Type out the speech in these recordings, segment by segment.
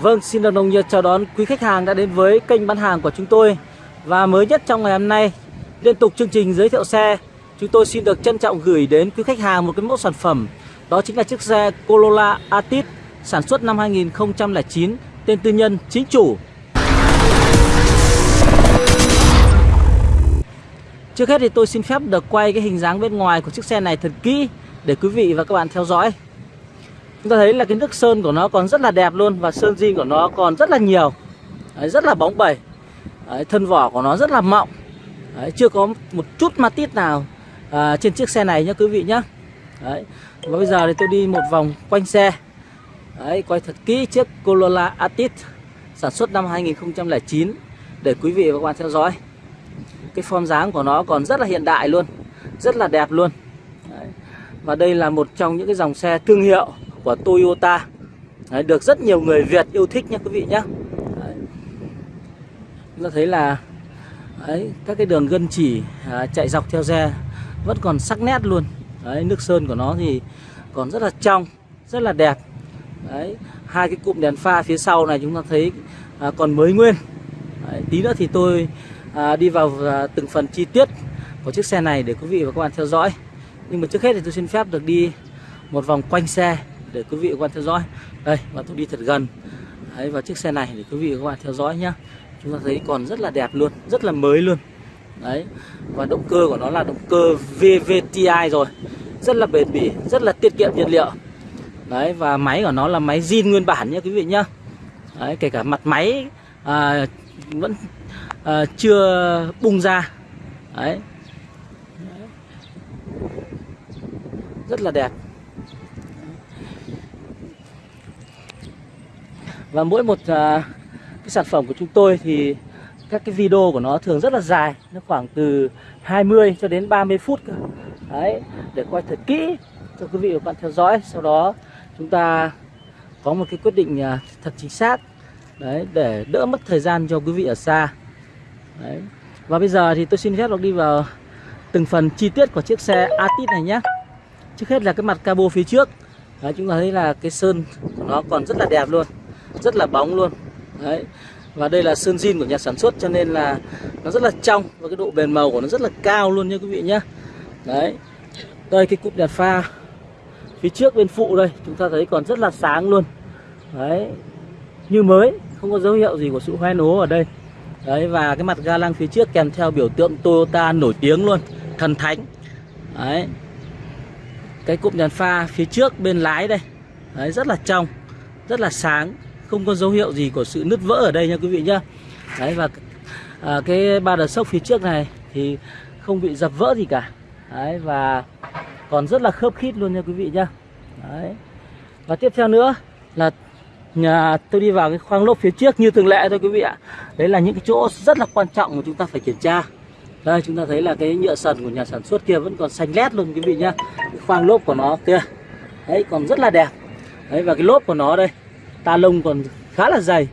Vâng, xin được nồng nhiệt chào đón quý khách hàng đã đến với kênh bán hàng của chúng tôi. Và mới nhất trong ngày hôm nay, liên tục chương trình giới thiệu xe Chúng tôi xin được trân trọng gửi đến quý khách hàng một cái mẫu sản phẩm. Đó chính là chiếc xe Corolla Atit sản xuất năm 2009 Tên tư nhân chính chủ. Trước hết thì tôi xin phép được quay cái hình dáng bên ngoài của chiếc xe này thật kỹ Để quý vị và các bạn theo dõi. Chúng ta thấy là cái nước sơn của nó còn rất là đẹp luôn Và sơn zin của nó còn rất là nhiều. Đấy, Rất là bóng bẩy. Đấy, Thân vỏ của nó rất là mọng. Đấy, Chưa có một chút ma tít nào à, trên chiếc xe này nhé quý vị nhé Đấy. Và bây giờ thì tôi đi một vòng quanh xe. Đấy, Quay thật kỹ chiếc Corolla atit Sản xuất năm 2009 Để quý vị và các bạn theo dõi. Cái form dáng của nó còn rất là hiện đại luôn Rất là đẹp luôn. Đấy. Và đây là một trong những cái dòng xe thương hiệu của Toyota. Đấy, được rất nhiều người Việt yêu thích nhé quý vị nhé Đấy. chúng ta thấy là đấy, các cái đường gân chỉ à, chạy dọc theo xe vẫn còn sắc nét luôn. Đấy, nước sơn của nó thì còn rất là trong rất là đẹp. Đấy, hai cái cụm đèn pha phía sau này chúng ta thấy à, còn mới nguyên. Đấy, tí nữa thì tôi à, đi vào à, từng phần chi tiết của chiếc xe này để quý vị và các bạn theo dõi. Nhưng mà trước hết thì tôi xin phép được đi một vòng quanh xe để quý vị và các bạn theo dõi. Đây và tôi đi thật gần. Đấy, và chiếc xe này để quý vị và các bạn theo dõi nhá. Chúng ta thấy còn rất là đẹp luôn rất là mới luôn. Đấy và động cơ của nó là động cơ VVTi rồi. Rất là bền bỉ rất là tiết kiệm nhiên liệu. Đấy và máy của nó là máy zin nguyên bản nhé quý vị nhá. Đấy, kể cả mặt máy à, vẫn à, chưa bung ra. Đấy. Rất là đẹp. Và mỗi một à, cái sản phẩm của chúng tôi thì các cái video của nó thường rất là dài nó khoảng từ 20 cho đến 30 phút cơ. đấy để quay thật kỹ cho quý vị và các bạn theo dõi. Sau đó chúng ta có một cái quyết định à, thật chính xác. Đấy để đỡ mất thời gian cho quý vị ở xa. Đấy. Và bây giờ thì tôi xin phép được đi vào từng phần chi tiết của chiếc xe atit này nhé. Trước hết là cái mặt cabo phía trước. Đấy, chúng ta thấy là cái sơn của nó còn rất là đẹp luôn rất là bóng luôn. Đấy. Và đây là sơn zin của nhà sản xuất, cho nên là nó rất là trong và cái độ bền màu của nó rất là cao luôn nha quý vị nhé đấy. Đây, cái cụm đèn pha phía trước bên phụ đây, chúng ta thấy còn rất là sáng luôn. Đấy. Như mới, không có dấu hiệu gì của sự hoen ố ở đây. Đấy, và cái mặt ga lăng phía trước kèm theo biểu tượng Toyota nổi tiếng luôn, thần thánh. Đấy. Cái cụm đèn pha phía trước bên lái đây. Đấy, rất là trong, rất là sáng không có dấu hiệu gì của sự nứt vỡ ở đây nha quý vị nhá. Đấy và à, cái ba đợt sốc phía trước này thì không bị dập vỡ gì cả. Đấy và còn rất là khớp khít luôn nha quý vị nhá. Đấy. Và tiếp theo nữa là nhà tôi đi vào cái khoang lốp phía trước như thường lệ thôi quý vị ạ. Đấy là những cái chỗ rất là quan trọng mà chúng ta phải kiểm tra. Đây chúng ta thấy là cái nhựa sần của nhà sản xuất kia vẫn còn xanh lét luôn quý vị nhá. Cái khoang lốp của nó kia. Đấy còn rất là đẹp. Đấy và cái lốp của nó đây ta lông còn khá là dày.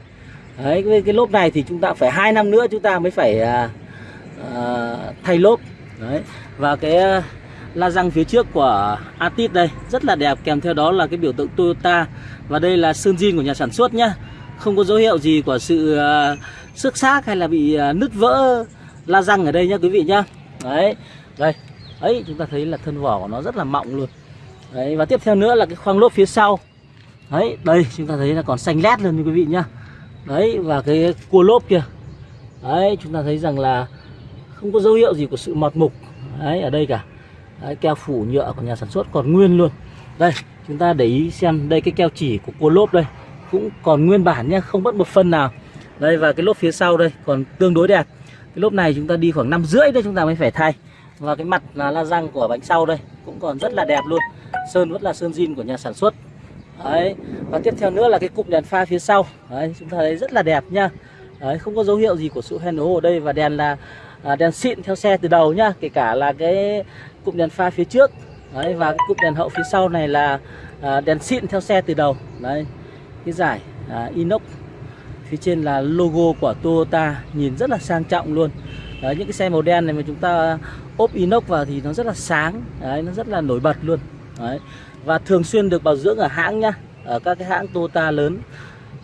Đấy cái, cái lốp này thì chúng ta phải hai năm nữa chúng ta mới phải à, à, thay lốp. Đấy và cái à, la răng phía trước của Atit đây rất là đẹp kèm theo đó là cái biểu tượng Toyota và đây là sơn zin của nhà sản xuất nhá. Không có dấu hiệu gì của sự à, xước xác hay là bị à, nứt vỡ la răng ở đây nhá quý vị nhá. Đấy đây ấy chúng ta thấy là thân vỏ của nó rất là mọng luôn. Đấy và tiếp theo nữa là cái khoang lốp phía sau đấy đây chúng ta thấy là còn xanh lét luôn như quý vị nhá. Đấy và cái cua lốp kia. Đấy chúng ta thấy rằng là không có dấu hiệu gì của sự mọt mục. Đấy ở đây cả. Đấy, keo phủ nhựa của nhà sản xuất còn nguyên luôn. Đây chúng ta để ý xem đây cái keo chỉ của cua lốp đây cũng còn nguyên bản nhá không mất một phân nào. Đây và cái lốp phía sau đây còn tương đối đẹp. Cái lốp này chúng ta đi khoảng năm rưỡi đây chúng ta mới phải thay. Và cái mặt là la răng của bánh sau đây cũng còn rất là đẹp luôn. Sơn vẫn là sơn zin của nhà sản xuất đấy. Và tiếp theo nữa là cái cụm đèn pha phía sau. Đấy chúng ta thấy rất là đẹp nhá đấy không có dấu hiệu gì của sự hoen ố ở đây và đèn là à, đèn xịn theo xe từ đầu nhá kể cả là cái cụm đèn pha phía trước. Đấy và cái cụm đèn hậu phía sau này là à, đèn xịn theo xe từ đầu. Đấy cái giải à, inox. Phía trên là logo của Toyota nhìn rất là sang trọng luôn. Đấy, những cái xe màu đen này mà chúng ta ốp inox vào thì nó rất là sáng. Đấy nó rất là nổi bật luôn. Đấy và thường xuyên được bảo dưỡng ở hãng nhá, ở các cái hãng Toyota lớn.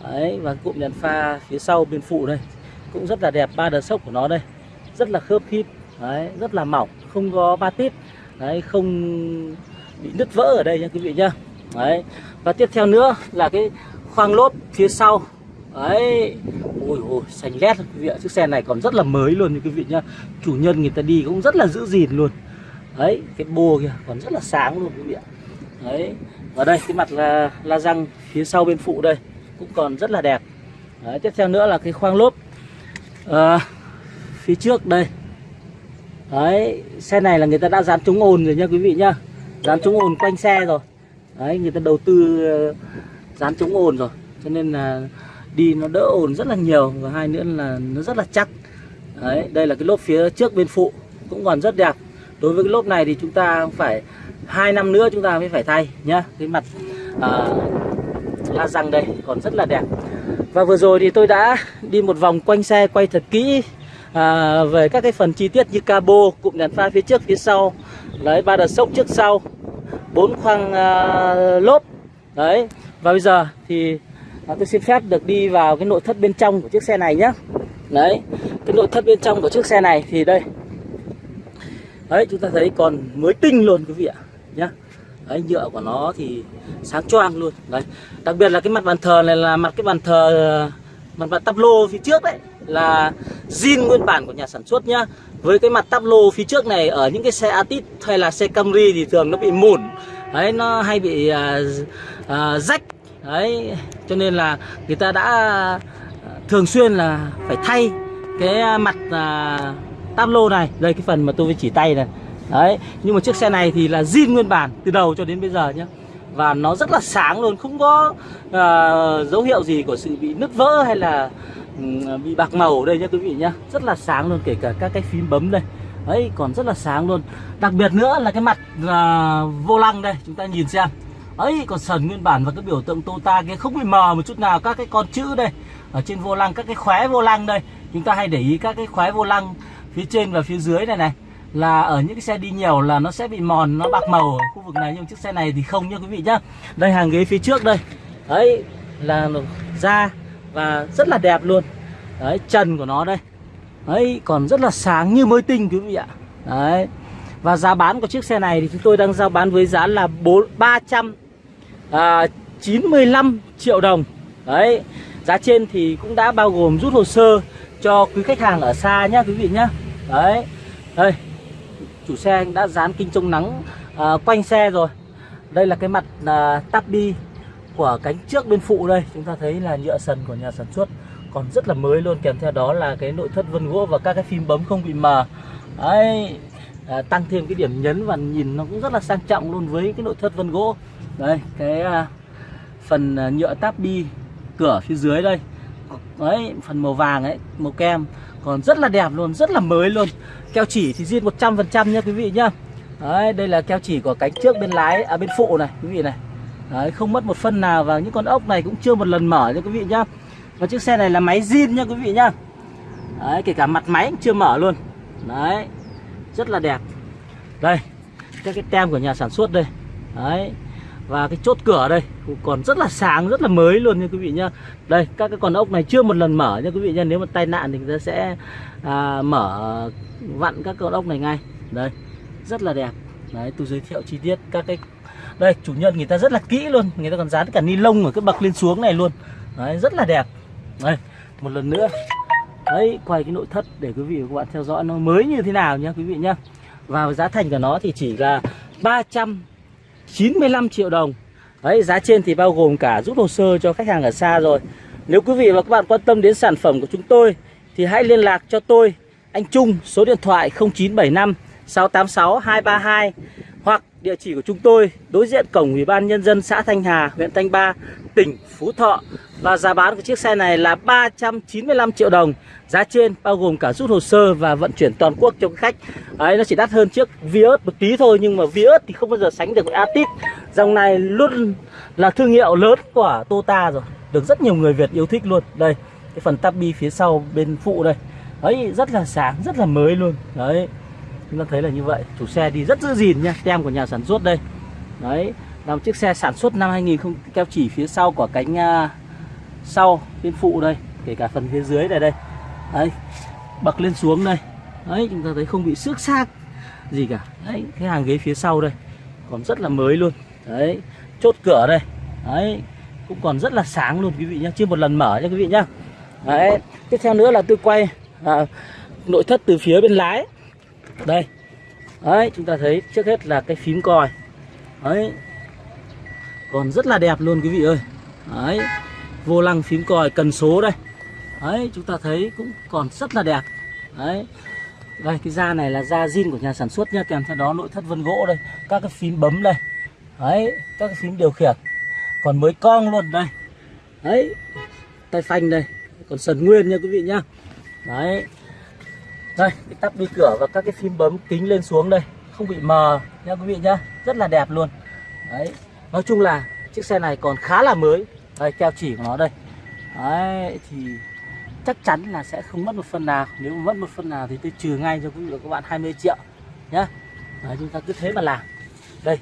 Đấy, và cụm đèn pha phía sau bên phụ đây, cũng rất là đẹp, ba đợt sốc của nó đây. Rất là khớp khít đấy, rất là mỏng, không có ba tít. Đấy, không bị nứt vỡ ở đây nha quý vị nhá. Đấy, và tiếp theo nữa là cái khoang lốp phía sau. Đấy, ôi ôi, xanh lét quý vị ạ. Chiếc xe này còn rất là mới luôn nha quý vị nhá. Chủ nhân người ta đi cũng rất là giữ gìn luôn. Đấy, cái bô kìa còn rất là sáng luôn quý vị ạ đấy và đây cái mặt là la răng phía sau bên phụ đây cũng còn rất là đẹp. Đấy, tiếp theo nữa là cái khoang lốp. À, phía trước đây. Đấy xe này là người ta đã dán chống ồn rồi nha quý vị nhá. Dán chống ồn quanh xe rồi. Đấy người ta đầu tư ờ, dán chống ồn rồi. Cho nên là đi nó đỡ ồn rất là nhiều và hai nữa là nó rất là chắc. Đấy đây là cái lốp phía trước bên phụ cũng còn rất đẹp. Đối với cái lốp này thì chúng ta phải hai năm nữa chúng ta mới phải thay nhá. Cái mặt uh, la răng đây còn rất là đẹp. Và vừa rồi thì tôi đã đi một vòng quanh xe quay thật kỹ à, về các cái phần chi tiết như cabo cụm đèn pha phía trước phía sau. Đấy ba đợt sốc trước sau. Bốn khoang à, lốp. Đấy và bây giờ thì à, tôi xin phép được đi vào cái nội thất bên trong của chiếc xe này nhé đấy cái nội thất bên trong của chiếc xe này thì đây. Đấy chúng ta thấy còn mới tinh luôn quý vị ạ nhá. Đấy nhựa của nó thì sáng choang luôn. Đấy đặc biệt là cái mặt bàn thờ này là mặt cái bàn thờ mặt bàn tắp lô phía trước đấy là zin nguyên bản của nhà sản xuất nhá. Với cái mặt tắp lô phía trước này ở những cái xe Atit hay là xe Camry thì thường nó bị mủn đấy nó hay bị uh, uh, rách. Đấy cho nên là người ta đã à, thường xuyên là phải thay cái mặt uh, tắp lô này. Đây cái phần mà tôi chỉ tay này đấy nhưng mà chiếc xe này thì là zin nguyên bản từ đầu cho đến bây giờ nhé và nó rất là sáng luôn không có uh, dấu hiệu gì của sự bị nứt vỡ hay là um, bị bạc màu ở đây nhá quý vị nhá. Rất là sáng luôn kể cả các cái phím bấm đây. Ấy còn rất là sáng luôn. Đặc biệt nữa là cái mặt uh, vô lăng đây chúng ta nhìn xem. Ấy còn sần nguyên bản và cái biểu tượng Tota kia không bị mờ một chút nào. Các cái con chữ đây ở trên vô lăng các cái khóe vô lăng đây. Chúng ta hay để ý các cái khóe vô lăng phía trên và phía dưới này này là ở những cái xe đi nhiều là nó sẽ bị mòn nó bạc màu ở khu vực này. Nhưng chiếc xe này thì không nhá quý vị nhá. Đây hàng ghế phía trước đây. Đấy là da và rất là đẹp luôn. Đấy trần của nó đây. Đấy còn rất là sáng như mới tinh quý vị ạ. Đấy. Và giá bán của chiếc xe này thì chúng tôi đang giao bán với giá là bốn ba trăm à, chín mươi lăm triệu đồng. Đấy. Giá trên thì cũng đã bao gồm rút hồ sơ cho quý khách hàng ở xa nhá quý vị nhá. Đấy. Đây chủ xe anh đã dán kinh chống nắng à, quanh xe rồi. Đây là cái mặt à, tắp của cánh trước bên phụ đây. Chúng ta thấy là nhựa sần của nhà sản xuất còn rất là mới luôn. Kèm theo đó là cái nội thất vân gỗ và các cái phím bấm không bị mờ. Đấy à, tăng thêm cái điểm nhấn và nhìn nó cũng rất là sang trọng luôn với cái nội thất vân gỗ. Đây cái à, phần à, nhựa tabi bi cửa phía dưới đây. Đấy phần màu vàng ấy màu kem. Còn rất là đẹp luôn rất là mới luôn keo chỉ thì zin 100% nha quý vị nhá. Đấy, đây là keo chỉ của cánh trước bên lái à bên phụ này, quý vị này. Đấy, không mất một phân nào và những con ốc này cũng chưa một lần mở nha quý vị nhá. Và chiếc xe này là máy zin nha quý vị nhá. Đấy, kể cả mặt máy cũng chưa mở luôn. Đấy, rất là đẹp. Đây, các cái tem của nhà sản xuất đây. Đấy và cái chốt cửa đây còn rất là sáng rất là mới luôn nha quý vị nhá. Đây các cái con ốc này chưa một lần mở nha quý vị nhá. Nếu mà tai nạn thì người ta sẽ à, mở vặn các con ốc này ngay. Đây rất là đẹp. Đấy tôi giới thiệu chi tiết các cái đây chủ nhân người ta rất là kỹ luôn. Người ta còn dán cả ni lông ở cái bậc lên xuống này luôn. Đấy rất là đẹp. Đây một lần nữa. Đấy quay cái nội thất để quý vị và các bạn theo dõi nó mới như thế nào nhá quý vị nhá. Và giá thành của nó thì chỉ là 395 triệu đồng. Đấy, giá trên thì bao gồm cả rút hồ sơ cho khách hàng ở xa rồi. Nếu quý vị và các bạn quan tâm đến sản phẩm của chúng tôi Thì hãy liên lạc cho tôi Anh Trung số điện thoại 0975 686 232 Hoặc địa chỉ của chúng tôi đối diện cổng Ủy ban Nhân dân xã Thanh Hà, huyện Thanh Ba, tỉnh Phú Thọ. Và giá bán của chiếc xe này là 395 triệu đồng. Giá trên bao gồm cả rút hồ sơ và vận chuyển toàn quốc cho khách. Đấy, Nó chỉ đắt hơn chiếc Vios một tí thôi Nhưng mà Vios thì không bao giờ sánh được với Atit Dòng này luôn là thương hiệu lớn của Tota rồi. Được rất nhiều người Việt yêu thích luôn. Đây, cái phần tabi phía sau bên phụ đây. Đấy, rất là sáng, rất là mới luôn. Đấy, chúng ta thấy là như vậy. Chủ xe đi rất giữ gìn nha, tem của nhà sản xuất đây. Đấy, là một chiếc xe sản xuất năm 2000 keo chỉ phía sau của cánh uh, sau bên phụ đây kể cả phần phía dưới này đây. Đấy bậc lên xuống đây. Đấy chúng ta thấy không bị xước xác gì cả. Đấy cái hàng ghế phía sau đây còn rất là mới luôn. Đấy chốt cửa đây. Đấy cũng còn rất là sáng luôn quý vị nhé chưa một lần mở nha quý vị nhá. Đấy tiếp theo nữa là tôi quay à, nội thất từ phía bên lái. Đây. Đấy chúng ta thấy trước hết là cái phím còi. Đấy. Còn rất là đẹp luôn quý vị ơi. Đấy vô lăng phím còi cần số đây. Đấy, chúng ta thấy cũng còn rất là đẹp. Đấy. Đây, cái da này là da zin của nhà sản xuất nha kèm theo đó nội thất vân gỗ đây, các cái phím bấm đây. Đấy, các cái phím điều khiển. Còn mới cong luôn, đây. Đấy, tay phanh đây. Còn sần nguyên nha quý vị nhá. Đấy. Đây, cái tắp đi cửa và các cái phím bấm kính lên xuống đây. Không bị mờ nha quý vị nhá. Rất là đẹp luôn. Đấy. Nói chung là chiếc xe này còn khá là mới đây keo chỉ của nó đây. Đấy thì chắc chắn là sẽ không mất một phần nào. Nếu mà mất một phần nào thì tôi trừ ngay cho quý vị và các bạn 20 triệu nhá. Đấy, chúng ta cứ thế mà làm. Đây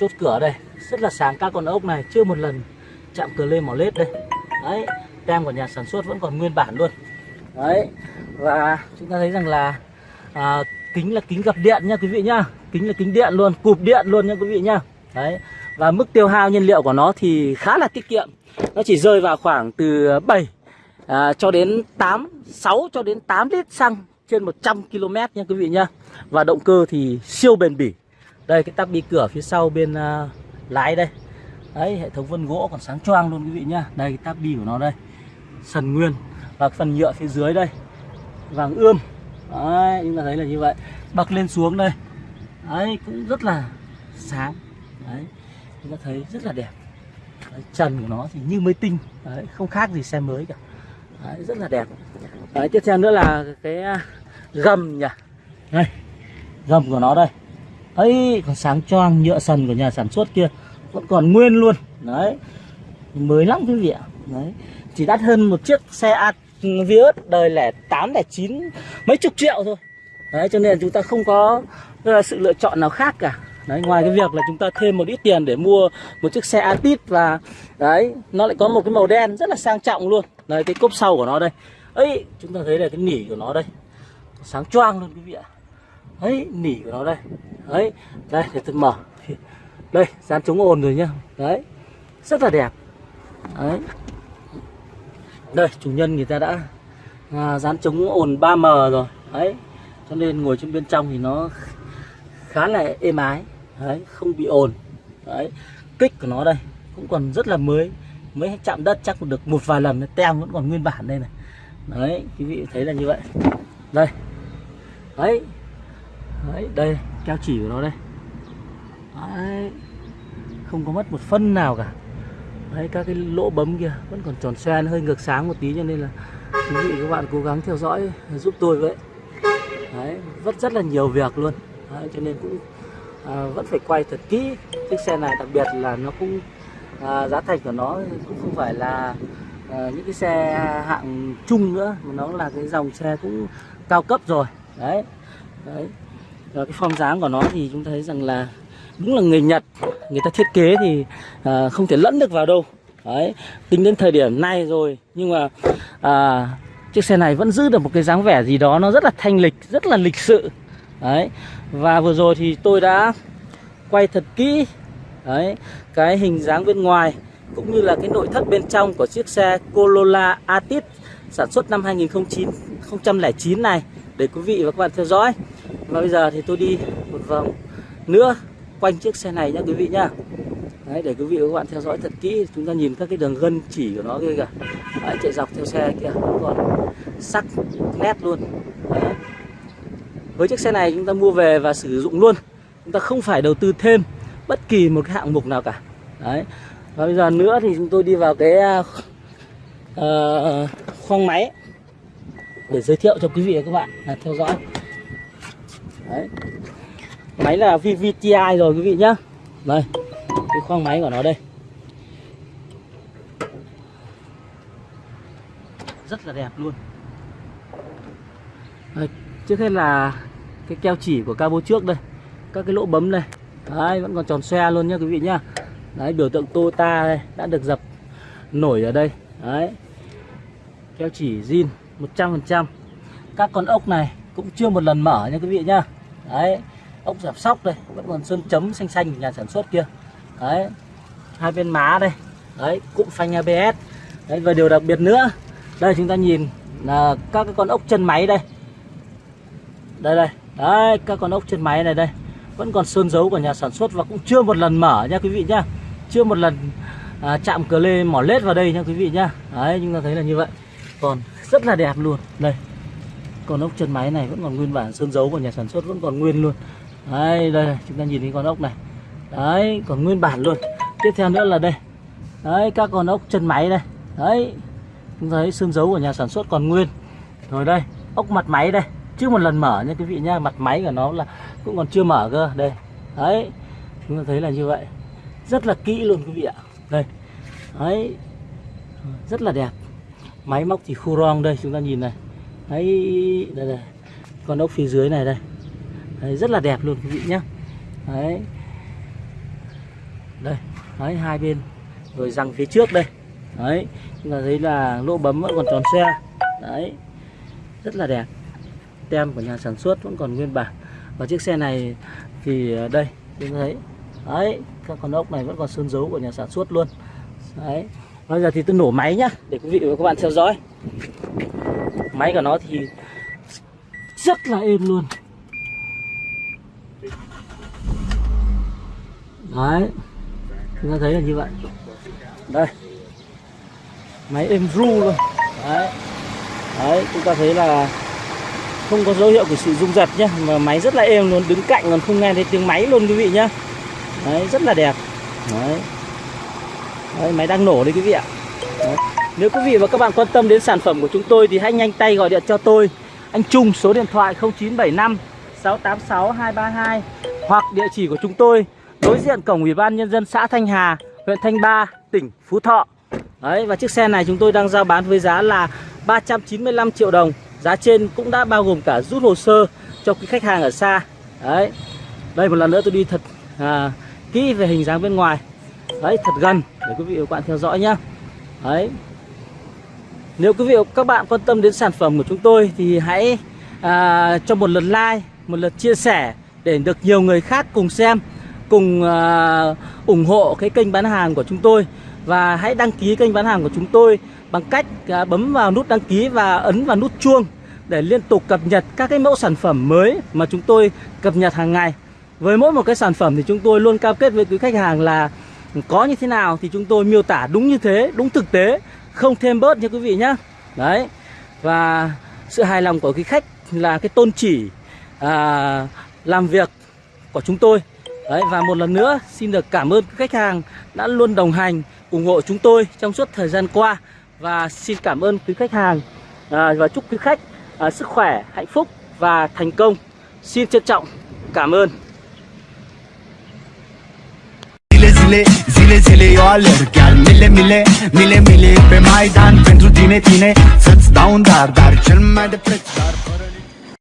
chốt cửa đây. Rất là sáng các con ốc này. Chưa một lần chạm cửa lên mỏ lết đây. Đấy tem của nhà sản xuất vẫn còn nguyên bản luôn. Đấy và chúng ta thấy rằng là à, kính là kính gập điện nha quý vị nhá. Kính là kính điện luôn cụp điện luôn nha quý vị nhá. Đấy và mức tiêu hao nhiên liệu của nó thì khá là tiết kiệm. Nó chỉ rơi vào khoảng từ 7 à, cho đến 8 6 cho đến 8 lít xăng trên 100 km nha quý vị nhá và động cơ thì siêu bền bỉ. Đây cái tắp bi cửa phía sau bên à, lái đây. Đấy hệ thống vân gỗ còn sáng choang luôn quý vị nhá đây cái tắp bi của nó đây. Sần nguyên và phần nhựa phía dưới đây. Vàng ươm. Đấy chúng ta thấy là như vậy. Bậc lên xuống đây. Đấy cũng rất là sáng. Đấy chúng ta thấy rất là đẹp. Đấy, trần của nó thì như mới tinh. Đấy, không khác gì xe mới cả. Đấy, rất là đẹp. Đấy, tiếp theo nữa là cái à, gầm nhỉ. Đây gầm của nó đây. Ấy còn sáng choang nhựa sần của nhà sản xuất kia. Vẫn còn nguyên luôn. Đấy mới lắm quý vị ạ. Đấy chỉ đắt hơn một chiếc xe Vios đời lẻ 8 lẻ 9 mấy chục triệu thôi. Đấy cho nên chúng ta không có ờ, sự lựa chọn nào khác cả đấy ngoài cái việc là chúng ta thêm một ít tiền để mua một chiếc xe Atit và đấy nó lại có một cái màu đen rất là sang trọng luôn. Đấy cái cốp sau của nó đây. Ấy chúng ta thấy là cái nỉ của nó đây. Sáng choang luôn quý vị ạ. Ấy nỉ của nó đây. Ấy đây để tôi mở. Đây dán chống ồn rồi nhá. Đấy rất là đẹp. Đấy. Đây chủ nhân người ta đã à, dán chống ồn 3M rồi. Đấy cho nên ngồi trên bên trong thì nó khá là êm ái đấy không bị ồn. Đấy kích của nó đây cũng còn rất là mới. Mới chạm đất chắc được một vài lần tem vẫn còn nguyên bản đây này. Đấy quý vị thấy là như vậy. Đây. Đấy. Đấy đây keo chỉ của nó đây. Đấy. Không có mất một phân nào cả. Đấy các cái lỗ bấm kia vẫn còn tròn xoan hơi ngược sáng một tí cho nên là quý vị các bạn cố gắng theo dõi giúp tôi vậy đấy vất rất là nhiều việc luôn. Đấy, cho nên cũng à, vẫn phải quay thật kỹ. Chiếc xe này đặc biệt là nó cũng à, giá thành của nó cũng không phải là à, những cái xe hạng trung nữa mà nó là cái dòng xe cũng cao cấp rồi. Đấy. Đấy. Và cái form dáng của nó thì chúng thấy rằng là đúng là người Nhật người ta thiết kế thì à, không thể lẫn được vào đâu. Đấy. Tính đến thời điểm này rồi nhưng mà à, chiếc xe này vẫn giữ được một cái dáng vẻ gì đó nó rất là thanh lịch rất là lịch sự đấy. Và vừa rồi thì tôi đã quay thật kỹ đấy cái hình dáng bên ngoài cũng như là cái nội thất bên trong của chiếc xe Corolla Atit sản xuất năm 2009 này để quý vị và các bạn theo dõi. Và bây giờ thì tôi đi một vòng nữa quanh chiếc xe này nhé quý vị nhá. Đấy, để quý vị và các bạn theo dõi thật kỹ chúng ta nhìn các cái đường gân chỉ của nó kia kìa. Đấy, chạy dọc theo xe kia còn sắc nét luôn. Đấy với chiếc xe này chúng ta mua về và sử dụng luôn. Chúng ta không phải đầu tư thêm bất kỳ một cái hạng mục nào cả. Đấy. và bây giờ nữa thì chúng tôi đi vào cái uh, khoang máy để giới thiệu cho quý vị và các bạn à, theo dõi. Đấy. Máy là VVTi rồi quý vị nhá. Đây Cái khoang máy của nó đây. Rất là đẹp luôn. Trước hết là Cái keo chỉ của cabo trước đây, Các cái lỗ bấm đây. Đấy, vẫn còn tròn xe luôn nhá quý vị nhá. Đấy, biểu tượng Toyota đây, Đã được dập nổi ở đây. Đấy, keo chỉ zin 100% các con ốc này cũng chưa một lần mở nha quý vị nhá. Đấy, ốc giảm sóc đây, vẫn còn sơn chấm xanh xanh của nhà sản xuất kia. Đấy, hai bên má đây. Đấy, cụm phanh ABS đấy, và điều đặc biệt nữa, đây chúng ta nhìn là các cái con ốc chân máy đây đây đây. Đấy các con ốc chân máy này đây. Vẫn còn sơn dấu của nhà sản xuất và cũng chưa một lần mở nha quý vị nhá. Chưa một lần à, chạm cờ lê mỏ lết vào đây nha quý vị nhá. Đấy chúng ta thấy là như vậy. Còn rất là đẹp luôn. Đây. Con ốc chân máy này vẫn còn nguyên bản sơn dấu của nhà sản xuất vẫn còn nguyên luôn. Đấy đây chúng ta nhìn thấy con ốc này. Đấy còn nguyên bản luôn. Tiếp theo nữa là đây. Đấy các con ốc chân máy đây. Đấy. Chúng thấy sơn dấu của nhà sản xuất còn nguyên. Rồi đây ốc mặt máy đây chưa một lần mở nha quý vị nhá mặt máy của nó là cũng còn chưa mở cơ. Đây. Đấy chúng ta thấy là như vậy. Rất là kỹ luôn quý vị ạ. Đây. Đấy. Rất là đẹp. Máy móc thì khu rong đây chúng ta nhìn này. Đấy đây đây. Con ốc phía dưới này đây. Đấy, rất là đẹp luôn quý vị nhá. Đấy. Đây. Đấy hai bên. Rồi răng phía trước đây. Đấy. Chúng ta thấy là lỗ bấm vẫn còn tròn xe. Đấy. Rất là đẹp tem của nhà sản xuất vẫn còn nguyên bản. Và chiếc xe này thì à, đây chúng ta thấy đấy, các con ốc này vẫn còn sơn dấu của nhà sản xuất luôn. Đấy. Bây giờ thì tôi nổ máy nhá, để quý vị và các bạn theo dõi. Máy của nó thì rất là êm luôn. Đấy. Chúng ta thấy là như vậy. Đây. Máy êm ru luôn. Đấy. Đấy, chúng ta thấy là không có dấu hiệu của sự rung giật nhé, mà máy rất là êm luôn đứng cạnh còn không nghe thấy tiếng máy luôn quý vị nhá đấy rất là đẹp đấy, đấy máy đang nổ đấy quý vị ạ đấy. nếu quý vị và các bạn quan tâm đến sản phẩm của chúng tôi thì hãy nhanh tay gọi điện cho tôi anh Trung số điện thoại 0975 686 232 hoặc địa chỉ của chúng tôi đối diện cổng ủy ban nhân dân xã Thanh Hà, huyện Thanh Ba, tỉnh Phú Thọ. Đấy và chiếc xe này chúng tôi đang giao bán với giá là 395 triệu đồng. Giá trên cũng đã bao gồm cả rút hồ sơ cho quý khách hàng ở xa. Đấy. Đây một lần nữa tôi đi thật à, kỹ về hình dáng bên ngoài. Đấy thật gần để quý vị và các bạn theo dõi nhé Đấy. Nếu quý vị và các bạn quan tâm đến sản phẩm của chúng tôi thì hãy à, cho một lượt like, một lượt chia sẻ để được nhiều người khác cùng xem cùng à, ủng hộ cái kênh bán hàng của chúng tôi và hãy đăng ký kênh bán hàng của chúng tôi bằng cách à, bấm vào nút đăng ký và ấn vào nút chuông để liên tục cập nhật các cái mẫu sản phẩm mới mà chúng tôi cập nhật hàng ngày. Với mỗi một cái sản phẩm thì chúng tôi luôn cam kết với quý khách hàng là có như thế nào thì chúng tôi miêu tả đúng như thế, đúng thực tế, không thêm bớt nha quý vị nhé. Đấy. Và sự hài lòng của quý khách là cái tôn chỉ à, làm việc của chúng tôi Đấy, và một lần nữa xin được cảm ơn khách hàng đã luôn đồng hành ủng hộ chúng tôi trong suốt thời gian qua và xin cảm ơn quý khách hàng à, và chúc quý khách à, sức khỏe, hạnh phúc và thành công. Xin trân trọng cảm ơn. Zile, zile, zile, zile eu alerg Chiar mile, mile, mile, mile Pe Maidan pentru tine, tine Să-ți dau un dar, dar cel mai de preț Dar